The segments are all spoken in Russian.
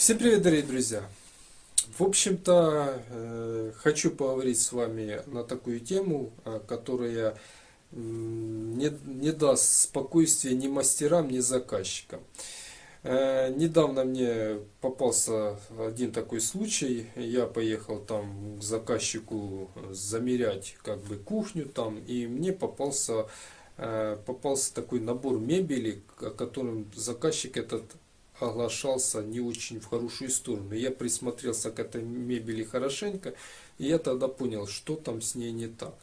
Всем привет, дорогие друзья! В общем-то, э, хочу поговорить с вами на такую тему, э, которая не, не даст спокойствия ни мастерам, ни заказчикам. Э, недавно мне попался один такой случай. Я поехал там к заказчику замерять как бы кухню там, и мне попался попался такой набор мебели, о котором заказчик этот оглашался не очень в хорошую сторону. Я присмотрелся к этой мебели хорошенько, и я тогда понял, что там с ней не так.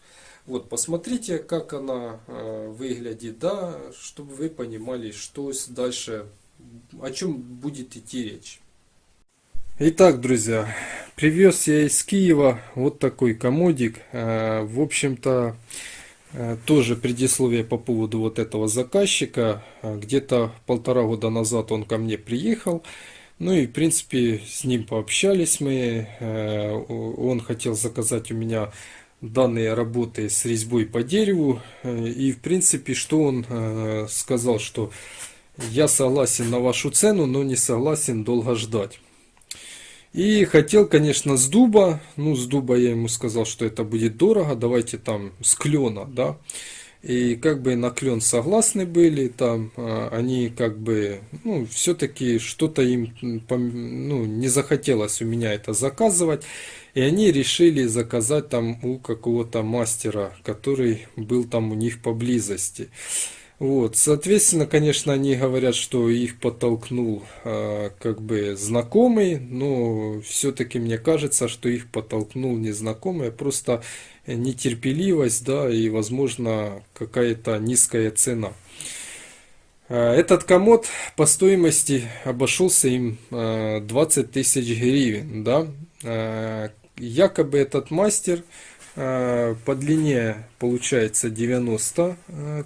Вот, посмотрите, как она э, выглядит, да, чтобы вы понимали, что дальше, о чем будет идти речь. Итак, друзья, привез я из Киева вот такой комодик. Э, в общем-то, тоже предисловие по поводу вот этого заказчика. Э, где-то полтора года назад он ко мне приехал. Ну и в принципе с ним пообщались мы. Э, он хотел заказать у меня данные работы с резьбой по дереву. И в принципе что он сказал, что я согласен на вашу цену, но не согласен долго ждать. И хотел, конечно, с дуба. Ну, с дуба я ему сказал, что это будет дорого. Давайте там с клена, да. И как бы на клен согласны были, там а, они как бы, ну, все-таки что-то им, ну, не захотелось у меня это заказывать. И они решили заказать там у какого-то мастера, который был там у них поблизости. Вот, соответственно, конечно, они говорят, что их подтолкнул э, как бы знакомый, но все-таки мне кажется, что их подтолкнул незнакомый, а просто нетерпеливость, да, и, возможно, какая-то низкая цена. Э, этот комод по стоимости обошелся им 20 тысяч гривен, да. Якобы этот мастер по длине получается 90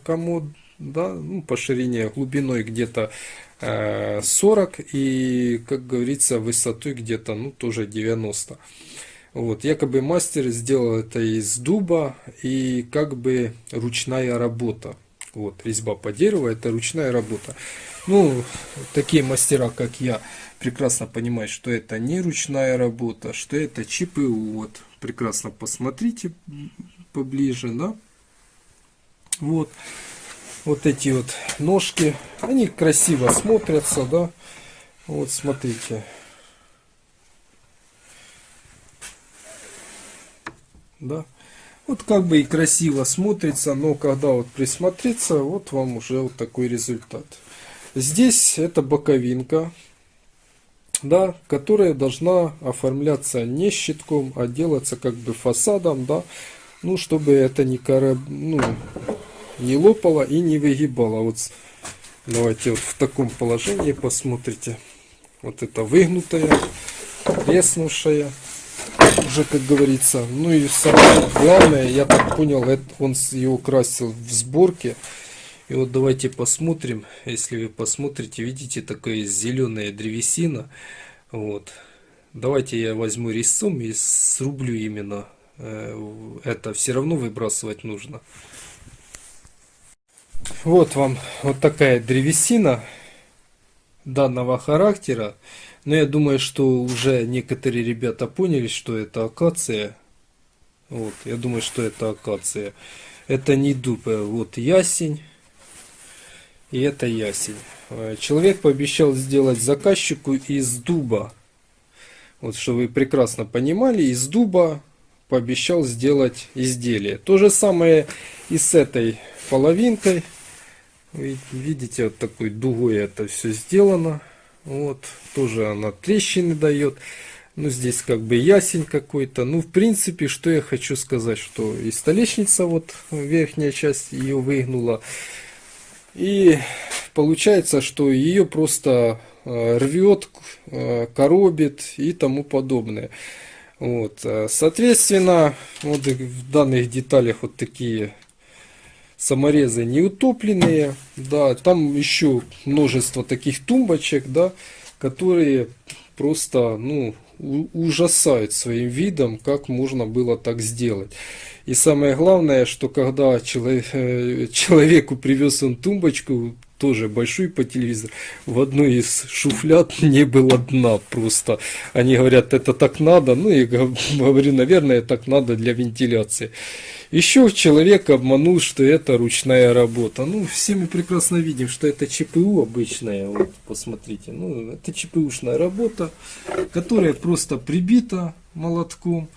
комод да, ну, по ширине, глубиной где-то 40 э, и, как говорится, высотой где-то, ну, тоже 90. Вот, якобы мастер сделал это из дуба и как бы ручная работа. Вот, резьба по дереву, это ручная работа. Ну, такие мастера, как я, прекрасно понимают, что это не ручная работа, что это ЧПУ. Вот, прекрасно посмотрите поближе, да. Вот вот эти вот ножки. Они красиво смотрятся, да. Вот смотрите. Да. Вот как бы и красиво смотрится, но когда вот присмотреться, вот вам уже вот такой результат. Здесь это боковинка, да, которая должна оформляться не щитком, а делаться как бы фасадом, да, ну, чтобы это не кораб, ну, не лопала и не выгибала. Вот давайте вот в таком положении посмотрите. Вот это выгнутая, треснувшая, уже как говорится. Ну и самое главное, я так понял, это он его красил в сборке. И вот давайте посмотрим, если вы посмотрите, видите, такая зеленая древесина. Вот. Давайте я возьму резцом и срублю именно э, это. Все равно выбрасывать нужно. Вот вам вот такая древесина данного характера. Но я думаю, что уже некоторые ребята поняли, что это акация. Вот, я думаю, что это акация. Это не дуб, вот ясень. И это ясень. Э, человек пообещал сделать заказчику из дуба. Вот, что вы прекрасно понимали, из дуба пообещал сделать изделие. То же самое и с этой половинкой. Видите, вот такой дугой это все сделано. Вот, тоже она трещины дает. Ну, здесь как бы ясень какой-то. Ну, в принципе, что я хочу сказать, что и столешница, вот верхняя часть ее выгнула. И получается, что ее просто э, рвет, э, коробит и тому подобное. Вот, э, соответственно, вот в данных деталях вот такие саморезы не утопленные, да, там еще множество таких тумбочек, да, которые просто, ну, ужасают своим видом, как можно было так сделать. И самое главное, что когда человек, э, человеку привез он тумбочку, тоже большой по телевизору. В одной из шуфляд не было дна просто. Они говорят, это так надо. Ну, я говорю, наверное, так надо для вентиляции. Еще человек обманул, что это ручная работа. Ну, все мы прекрасно видим, что это ЧПУ обычная. Вот, посмотрите. Ну, это ЧПУшная работа, которая просто прибита молотком.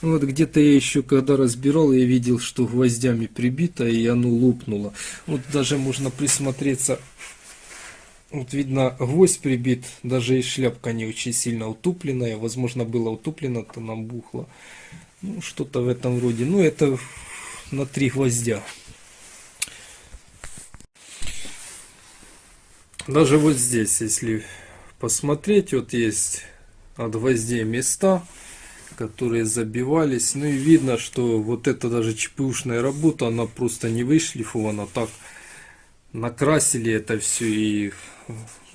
Вот где-то я еще когда разбирал, я видел, что гвоздями прибито и оно лопнуло. Вот даже можно присмотреться. Вот видно, гвоздь прибит, даже и шляпка не очень сильно утупленная. Возможно, было утуплено, то нам бухло. Ну, что-то в этом роде. Ну, это на три гвоздя. Даже вот здесь, если посмотреть, вот есть от гвоздей места, которые забивались. Ну и видно, что вот это даже ЧПУшная работа, она просто не вышлифована. Так накрасили это все и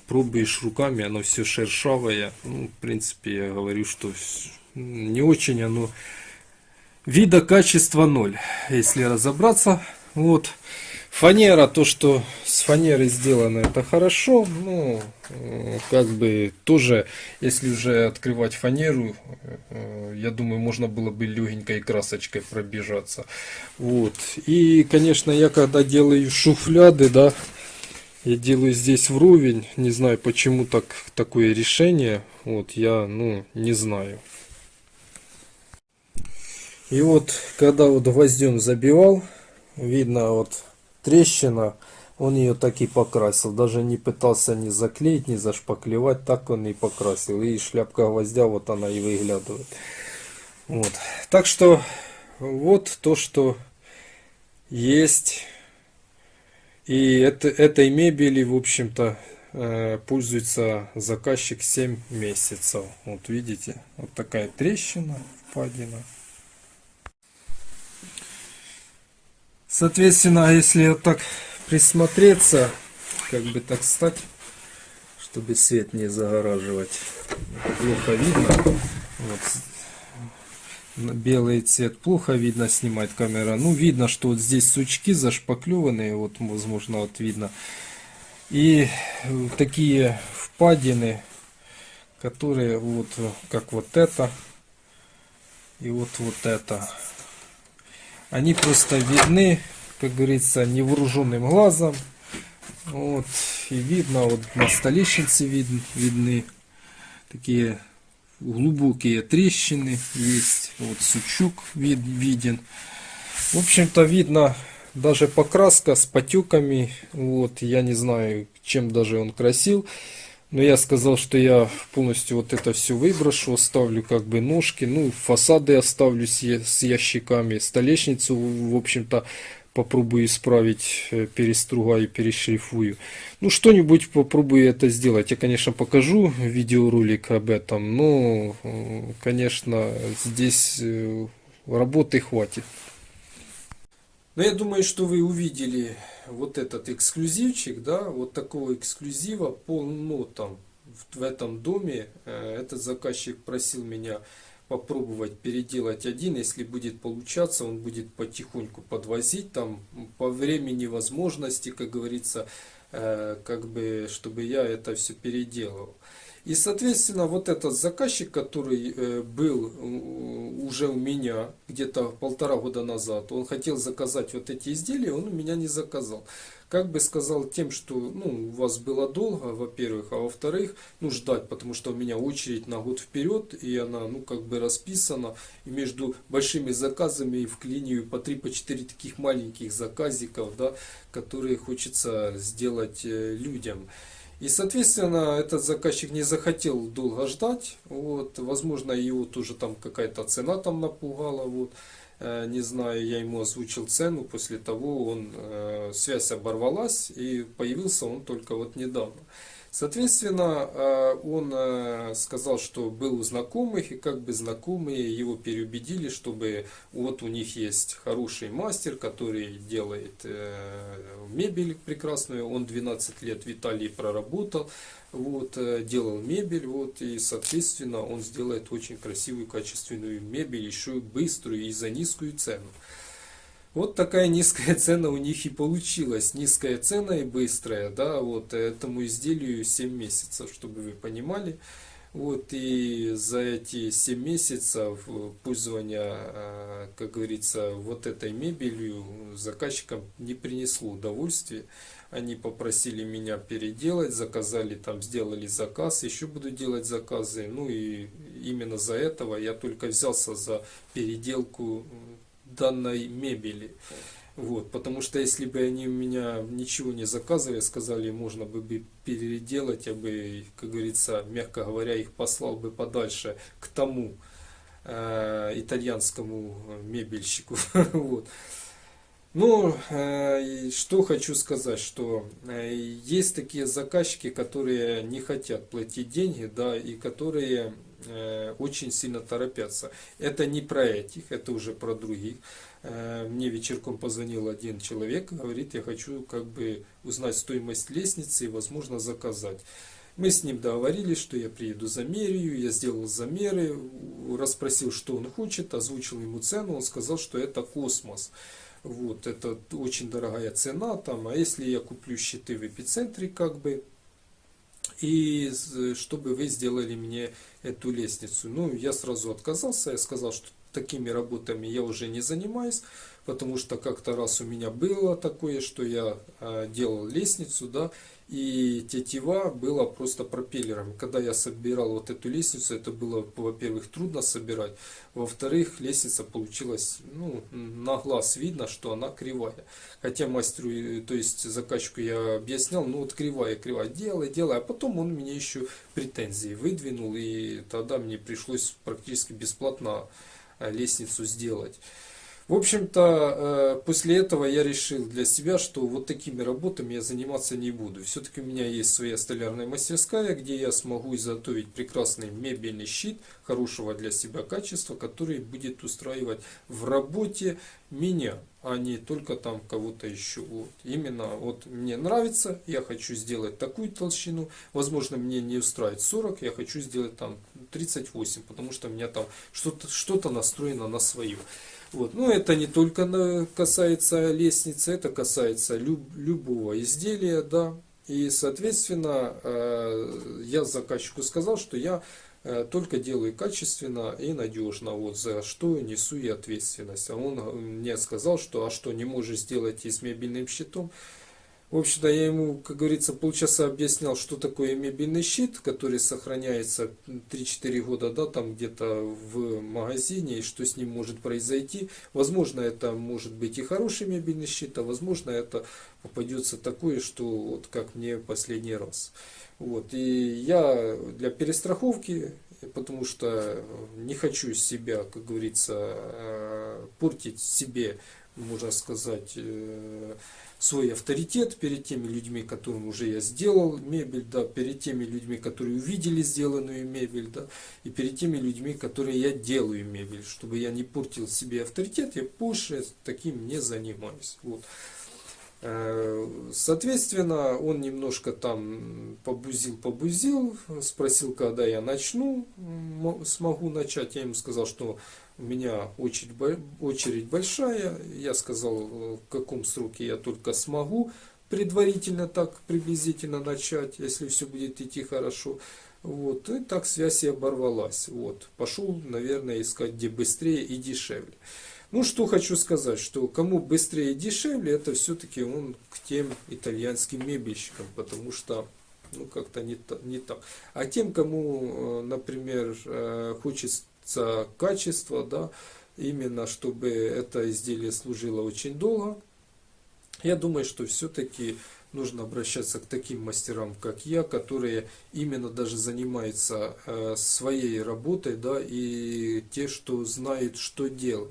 пробуешь руками, оно все шершавое. Ну, в принципе, я говорю, что не очень оно вида качества ноль, если разобраться. Вот. Фанера, то, что с фанеры сделано, это хорошо. Ну, как бы тоже, если уже открывать фанеру, э, я думаю, можно было бы легенькой красочкой пробежаться. Вот. И, конечно, я когда делаю шуфляды, да, я делаю здесь вровень. Не знаю, почему так такое решение. Вот, я, ну, не знаю. И вот, когда вот гвоздем забивал, видно вот трещина, он ее так и покрасил. Даже не пытался ни заклеить, ни зашпаклевать, так он и покрасил. И шляпка гвоздя, вот она и выглядывает. Вот. Так что, вот то, что есть. И это, этой мебели, в общем-то, э, пользуется заказчик 7 месяцев. Вот видите, вот такая трещина, впадина. Соответственно, если вот так присмотреться, как бы так стать, чтобы свет не загораживать, плохо видно. Вот. Белый цвет плохо видно, снимает камера. Ну, видно, что вот здесь сучки зашпаклеванные, вот, возможно, вот видно. И такие впадины, которые вот, как вот это, и вот вот это они просто видны, как говорится, невооруженным глазом. Вот, и видно, вот на столешнице вид, видны такие глубокие трещины есть. Вот сучук вид, виден. В общем-то, видно даже покраска с потеками. Вот, я не знаю, чем даже он красил. Но я сказал, что я полностью вот это все выброшу, оставлю как бы ножки, ну фасады оставлю с, с ящиками, столешницу, в общем-то, попробую исправить, э, перестругаю, перешлифую. Ну, что-нибудь попробую это сделать. Я, конечно, покажу видеоролик об этом, но, э, конечно, здесь э, работы хватит. Но я думаю, что вы увидели вот этот эксклюзивчик, да, вот такого эксклюзива полно там в, этом доме. Э, этот заказчик просил меня попробовать переделать один, если будет получаться, он будет потихоньку подвозить там по времени возможности, как говорится, э, как бы, чтобы я это все переделал. И, соответственно, вот этот заказчик, который э, был уже у меня где-то полтора года назад, он хотел заказать вот эти изделия, он у меня не заказал. Как бы сказал тем, что ну, у вас было долго, во-первых, а во-вторых, ну, ждать, потому что у меня очередь на год вперед, и она, ну, как бы расписана, и между большими заказами вклиниваю по 3-4 по таких маленьких заказиков, да, которые хочется сделать э, людям. И, соответственно, этот заказчик не захотел долго ждать. Вот, возможно, его тоже там какая-то цена там напугала. Вот. Э, не знаю, я ему озвучил цену, после того он, э, связь оборвалась и появился он только вот недавно. Соответственно, э, он э, сказал, что был у знакомых, и как бы знакомые его переубедили, чтобы вот у них есть хороший мастер, который делает э, мебель прекрасную. Он 12 лет в Италии проработал, вот, делал мебель, вот, и, соответственно, он сделает очень красивую, качественную мебель, еще быструю и за низкую цену. Вот такая низкая цена у них и получилась. Низкая цена и быстрая, да, вот этому изделию 7 месяцев, чтобы вы понимали. Вот и за эти 7 месяцев пользования, а, как говорится, вот этой мебелью заказчикам не принесло удовольствия. Они попросили меня переделать, заказали там, сделали заказ, еще буду делать заказы. Ну и именно за этого я только взялся за переделку данной мебели. Вот, потому что если бы они у меня ничего не заказывали, сказали, можно бы переделать, я бы, как говорится, мягко говоря, их послал бы подальше к тому э, итальянскому мебельщику. вот. Ну, э, что хочу сказать, что э, есть такие заказчики, которые не хотят платить деньги, да, и которые очень сильно торопятся. Это не про этих, это уже про других. Э, мне вечерком позвонил один человек, говорит, я хочу как бы узнать стоимость лестницы и, возможно, заказать. Мы с ним договорились, что я приеду замерю, я сделал замеры, расспросил, что он хочет, озвучил ему цену, он сказал, что это космос. Вот, это очень дорогая цена, там, а если я куплю щиты в эпицентре, как бы, и чтобы вы сделали мне эту лестницу. Ну, я сразу отказался, я сказал, что такими работами я уже не занимаюсь, потому что как-то раз у меня было такое, что я а, делал лестницу, да, и тетива была просто пропеллером. Когда я собирал вот эту лестницу, это было, во-первых, трудно собирать, во-вторых, лестница получилась, ну, на глаз видно, что она кривая. Хотя мастеру, то есть заказчику я объяснял, ну вот кривая, кривая, делай, делай, а потом он мне еще претензии выдвинул, и тогда мне пришлось практически бесплатно Э, лестницу сделать. В общем-то, э, после этого я решил для себя, что вот такими работами я заниматься не буду. Все-таки у меня есть своя столярная мастерская, где я смогу изготовить прекрасный мебельный щит хорошего для себя качества, который будет устраивать в работе меня, а не только там кого-то еще. Вот. Именно вот мне нравится, я хочу сделать такую толщину. Возможно, мне не устраивает 40, я хочу сделать там 38, потому что у меня там что-то что, -то, настроено на свою. Вот. Но это не только касается лестницы, это касается люб, любого изделия, да. И, соответственно, э, я заказчику сказал, что я э, только делаю качественно и надежно, вот за что несу и ответственность. А он мне сказал, что а что не можешь сделать и с мебельным щитом, в общем-то, я ему, как говорится, полчаса объяснял, что такое мебельный щит, который сохраняется 3-4 года, да, там где-то в магазине, и что с ним может произойти. Возможно, это может быть и хороший мебельный щит, а возможно, это попадется такое, что вот как мне последний раз. Вот, и я для перестраховки, потому что не хочу себя, как говорится, э, портить себе, можно сказать, э, свой авторитет перед теми людьми, которым уже я сделал мебель, да, перед теми людьми, которые увидели сделанную мебель, да, и перед теми людьми, которые я делаю мебель, чтобы я не портил себе авторитет, я больше таким не занимаюсь. Вот. Э, соответственно, он немножко там побузил-побузил, спросил, когда я начну, смогу начать. Я ему сказал, что у меня очередь, большая. Я сказал, в каком сроке я только смогу предварительно так приблизительно начать, если все будет идти хорошо. Вот, и так связь и оборвалась. Вот, пошел, наверное, искать где быстрее и дешевле. Ну, что хочу сказать, что кому быстрее и дешевле, это все-таки он к тем итальянским мебельщикам, потому что ну как-то не, не так. А тем, кому, э, например, э, хочется качество, да, именно чтобы это изделие служило очень долго. Я думаю, что все-таки нужно обращаться к таким мастерам, как я, которые именно даже занимаются э, своей работой, да, и те, что знают, что делать.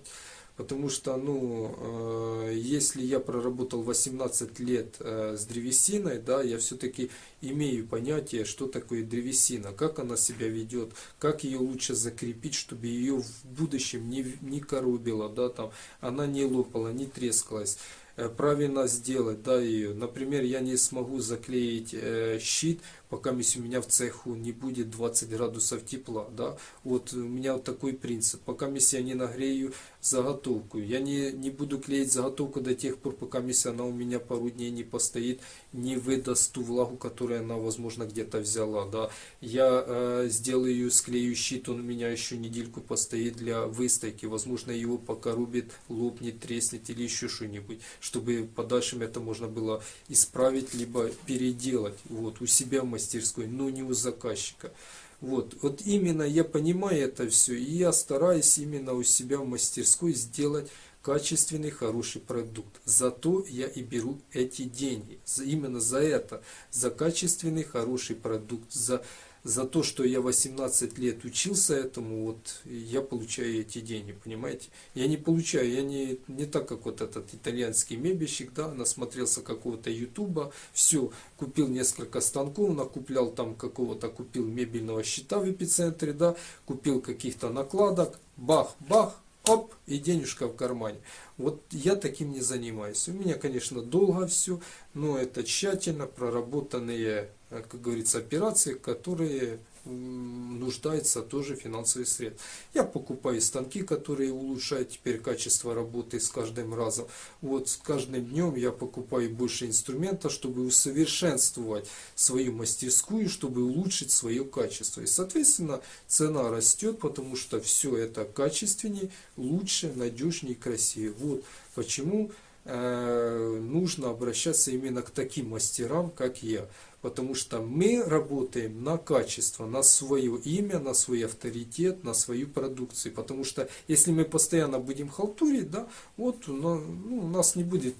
Потому что, ну, э, если я проработал 18 лет э, с древесиной, да, я все-таки имею понятие, что такое древесина, как она себя ведет, как ее лучше закрепить, чтобы ее в будущем не, не коробило, да, там, она не лопала, не трескалась э, правильно сделать да, ее. Например, я не смогу заклеить э, щит, пока у меня в цеху не будет 20 градусов тепла, да, вот у меня вот такой принцип, пока я не нагрею заготовку, я не, не буду клеить заготовку до тех пор, пока она у меня пару дней не постоит, не выдаст ту влагу, которую она, возможно, где-то взяла, да, я э, сделаю, склею щит, он у меня еще недельку постоит для выстойки, возможно, его пока рубит, лопнет, треснет или еще что-нибудь, чтобы подальше это можно было исправить, либо переделать, вот, у себя в мастерской, но не у заказчика. Вот, вот именно я понимаю это все, и я стараюсь именно у себя в мастерской сделать качественный, хороший продукт. Зато я и беру эти деньги. Именно за это, за качественный, хороший продукт, за за то, что я 18 лет учился этому, вот я получаю эти деньги, понимаете? Я не получаю, я не, не так, как вот этот итальянский мебельщик, да, насмотрелся какого-то ютуба, все, купил несколько станков, накуплял там какого-то, купил мебельного щита в эпицентре, да, купил каких-то накладок, бах, бах, оп, и денежка в кармане. Вот я таким не занимаюсь. У меня, конечно, долго все, но это тщательно проработанные как говорится, операции, которые нуждаются тоже финансовые средства. Я покупаю станки, которые улучшают теперь качество работы с каждым разом. Вот с каждым днем я покупаю больше инструмента, чтобы усовершенствовать свою мастерскую, чтобы улучшить свое качество. И, соответственно, цена растет, потому что все это качественнее, лучше, надежнее красивее. Вот почему э, нужно обращаться именно к таким мастерам, как я. Потому что мы работаем на качество, на свое имя, на свой авторитет, на свою продукцию. Потому что если мы постоянно будем халтурить, да, вот ну, у нас не будет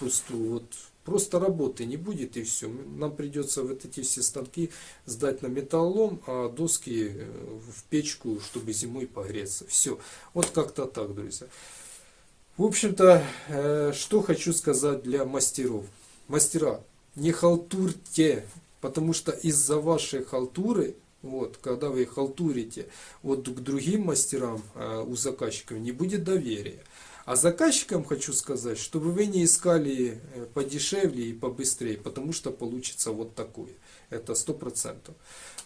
пусту, вот просто работы не будет и все. Нам придется вот эти все станки сдать на металлолом, а доски э, в печку, чтобы зимой погреться. Все. Вот как-то так, друзья. В общем-то, э, что хочу сказать для мастеров. Мастера, не халтурьте, потому что из-за вашей халтуры, вот, когда вы халтурите, вот к другим мастерам э, у заказчиков не будет доверия. А заказчикам хочу сказать, чтобы вы не искали э, подешевле и побыстрее, потому что получится вот такое. Это сто процентов.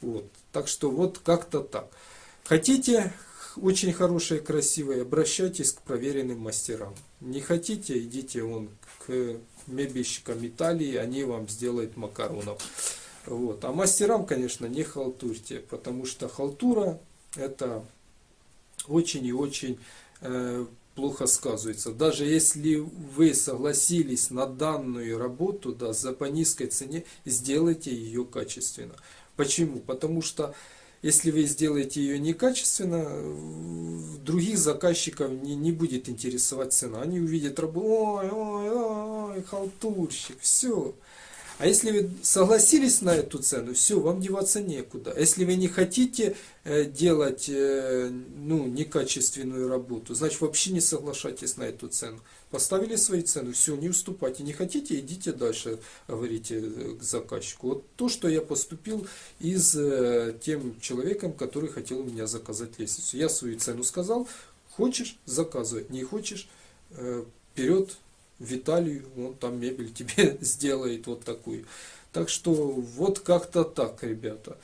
Вот. Так что вот как-то так. Хотите очень хорошее, красивое, обращайтесь к проверенным мастерам. Не хотите, идите вон к мебельщикам Италии, они вам сделают макаронов. Вот. А мастерам, конечно, не халтурьте, потому что халтура это очень и очень э, плохо сказывается. Даже если вы согласились на данную работу да, за по низкой цене, сделайте ее качественно. Почему? Потому что если вы сделаете ее некачественно, других заказчиков не, не будет интересовать цена. Они увидят работу, ой, ой, ой, халтурщик, все. А если вы согласились на эту цену, все, вам деваться некуда. Если вы не хотите э, делать э, ну, некачественную работу, значит вообще не соглашайтесь на эту цену. Поставили свои цены, все, не уступайте. Не хотите, идите дальше, говорите э, к заказчику. Вот то, что я поступил из тем человеком, который хотел у меня заказать лестницу. Я свою цену сказал, хочешь, заказывай, не хочешь, вперед, Виталий, он там мебель тебе сделает вот такую. Так что вот как-то так, ребята.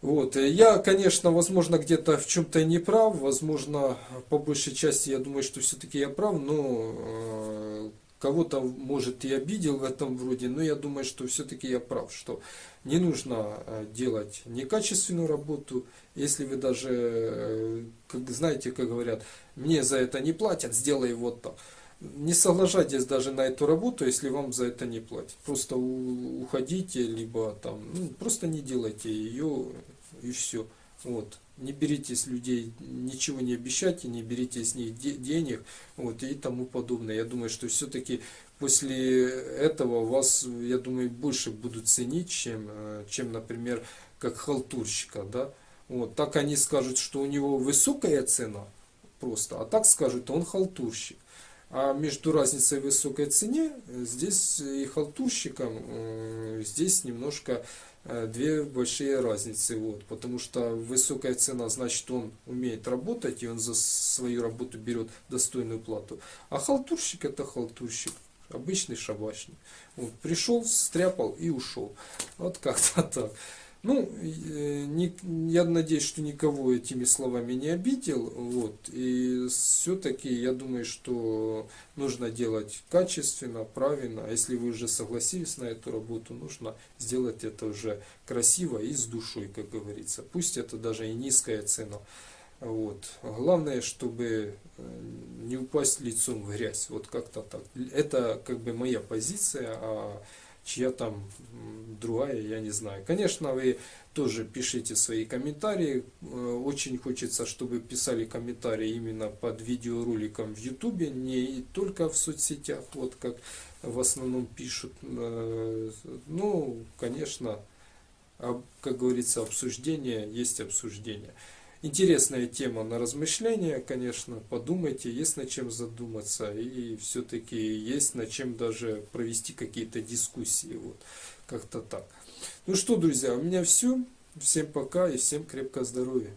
Вот. Я, конечно, возможно, где-то в чем-то не прав, возможно, по большей части я думаю, что все-таки я прав, но э, кого-то, может, и обидел в этом вроде, но я думаю, что все-таки я прав, что не нужно э, делать некачественную работу, если вы даже, э, как знаете, как говорят, мне за это не платят, сделай вот так не соглашайтесь даже на эту работу, если вам за это не платят. Просто уходите, либо там, ну, просто не делайте ее и все. Вот. Не берите с людей, ничего не обещайте, не берите с них де денег вот, и тому подобное. Я думаю, что все-таки после этого вас, я думаю, больше будут ценить, чем, э, чем например, как халтурщика. Да? Вот. Так они скажут, что у него высокая цена просто, а так скажут, он халтурщик. А между разницей в высокой цене, э, здесь и халтурщикам, э, здесь немножко э, две большие разницы. Вот, потому что высокая цена, значит он умеет работать, и он за свою работу берет достойную плату. А халтурщик это халтурщик. обычный шабашник. Вот, пришел, стряпал и ушел. Вот как-то так. Ну, э, я надеюсь, что никого этими словами не обидел. Вот, и все-таки я думаю, что нужно делать качественно, правильно. А если вы уже согласились на эту работу, нужно сделать это уже красиво и с душой, как говорится. Пусть это даже и низкая цена. Вот. Главное, чтобы э, не упасть лицом в грязь. Вот как-то так. Это как бы моя позиция, а чья там другая, я не знаю. Конечно, вы тоже пишите свои комментарии. Э, очень хочется, чтобы писали комментарии именно под видеороликом в YouTube, не только в соцсетях, вот как в основном пишут. Э, ну, конечно, как говорится, обсуждение есть обсуждение. Интересная тема на размышление, конечно, подумайте, есть над чем задуматься, и все-таки есть над чем даже провести какие-то дискуссии, вот, как-то так. Ну что, друзья, у меня все. Всем пока и всем крепкого здоровья.